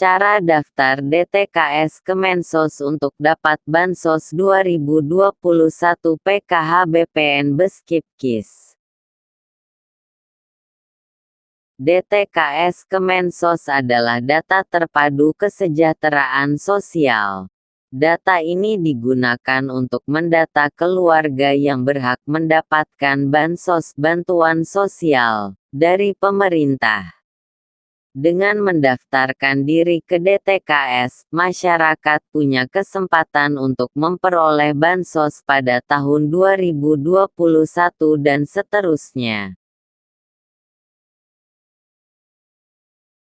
Cara daftar DTKS Kemensos untuk dapat Bansos 2021 PKH BPN Beskipkis. DTKS Kemensos adalah data terpadu kesejahteraan sosial. Data ini digunakan untuk mendata keluarga yang berhak mendapatkan bansos bantuan sosial dari pemerintah. Dengan mendaftarkan diri ke DTKS, masyarakat punya kesempatan untuk memperoleh bansos pada tahun 2021 dan seterusnya.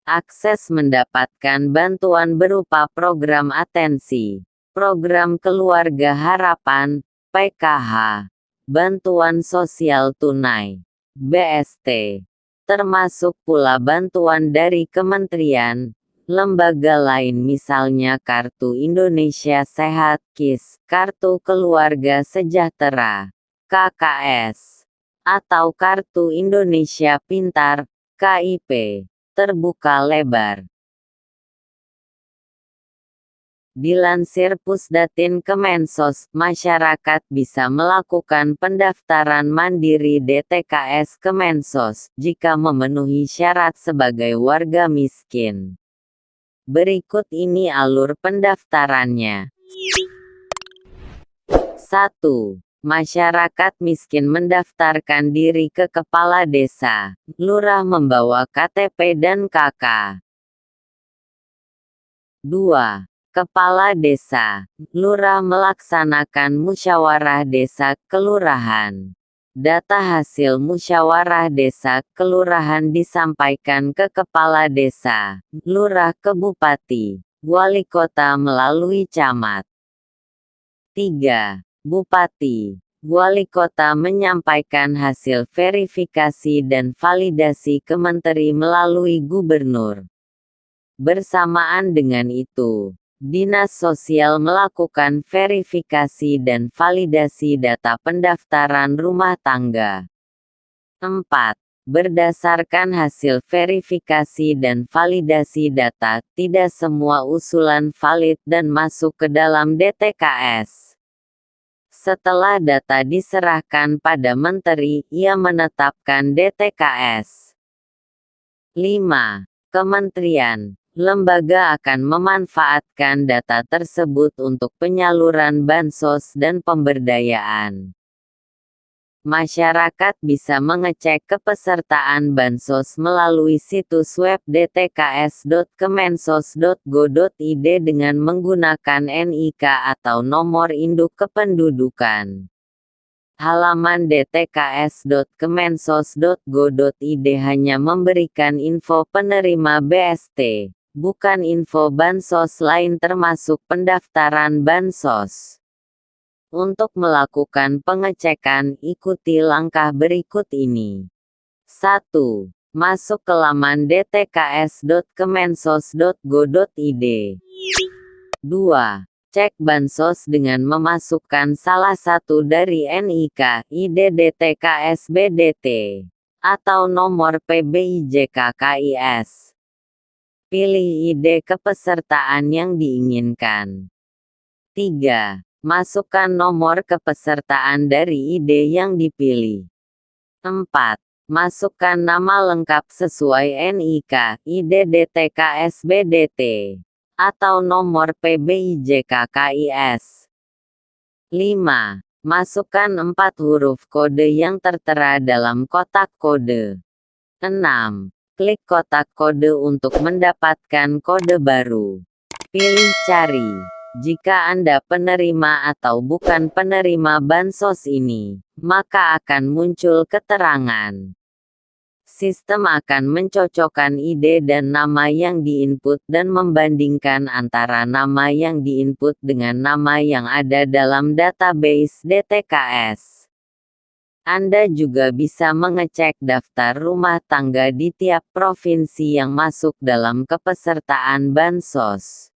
Akses mendapatkan bantuan berupa program atensi, program keluarga harapan, PKH, bantuan sosial tunai, BST, termasuk pula bantuan dari kementerian, lembaga lain misalnya Kartu Indonesia Sehat KIS, Kartu Keluarga Sejahtera, KKS, atau Kartu Indonesia Pintar, KIP, terbuka lebar. Dilansir Pusdatin Kemensos, masyarakat bisa melakukan pendaftaran mandiri DTKS Kemensos jika memenuhi syarat sebagai warga miskin. Berikut ini alur pendaftarannya. 1. Masyarakat miskin mendaftarkan diri ke kepala desa, lurah membawa KTP dan KK. 2 Kepala Desa, Lurah melaksanakan musyawarah desa kelurahan. Data hasil musyawarah desa kelurahan disampaikan ke kepala desa, lurah ke bupati, wali kota melalui camat. 3. Bupati, wali kota menyampaikan hasil verifikasi dan validasi ke menteri melalui gubernur. Bersamaan dengan itu, Dinas Sosial melakukan verifikasi dan validasi data pendaftaran rumah tangga. 4. Berdasarkan hasil verifikasi dan validasi data, tidak semua usulan valid dan masuk ke dalam DTKS. Setelah data diserahkan pada menteri, ia menetapkan DTKS. 5. Kementerian lembaga akan memanfaatkan data tersebut untuk penyaluran bansos dan pemberdayaan. Masyarakat bisa mengecek kepesertaan bansos melalui situs web dtks.kemensos.go.id dengan menggunakan NIK atau nomor induk kependudukan. Halaman dtks.kemensos.go.id hanya memberikan info penerima BST bukan info bansos lain termasuk pendaftaran bansos. Untuk melakukan pengecekan, ikuti langkah berikut ini. 1. Masuk ke laman dtks.kemensos.go.id. 2. Cek bansos dengan memasukkan salah satu dari NIK, ID DTKS BDT, atau nomor PBIJK KIS. Pilih ide kepesertaan yang diinginkan. 3. Masukkan nomor kepesertaan dari ide yang dipilih. 4. Masukkan nama lengkap sesuai NIK, ID DTK SBDT, atau nomor PBIJK KIS. 5. Masukkan empat huruf kode yang tertera dalam kotak kode. 6. Klik kotak kode untuk mendapatkan kode baru. Pilih cari. Jika Anda penerima atau bukan penerima bansos ini, maka akan muncul keterangan. Sistem akan mencocokkan ide dan nama yang diinput dan membandingkan antara nama yang diinput dengan nama yang ada dalam database DTKS. Anda juga bisa mengecek daftar rumah tangga di tiap provinsi yang masuk dalam kepesertaan bansos.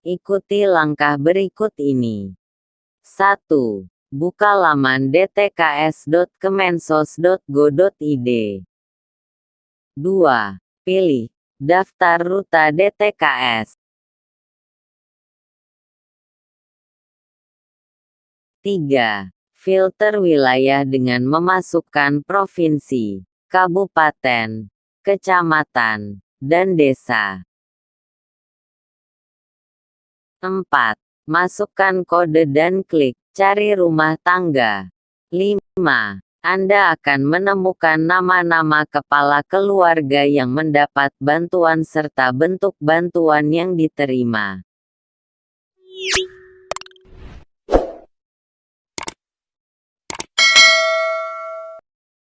Ikuti langkah berikut ini. 1. Buka laman dtks.kemensos.go.id. 2. Pilih Daftar Ruta DTKS 3. Filter wilayah dengan memasukkan provinsi, kabupaten, kecamatan, dan desa. 4. Masukkan kode dan klik cari rumah tangga. 5. Anda akan menemukan nama-nama kepala keluarga yang mendapat bantuan serta bentuk bantuan yang diterima.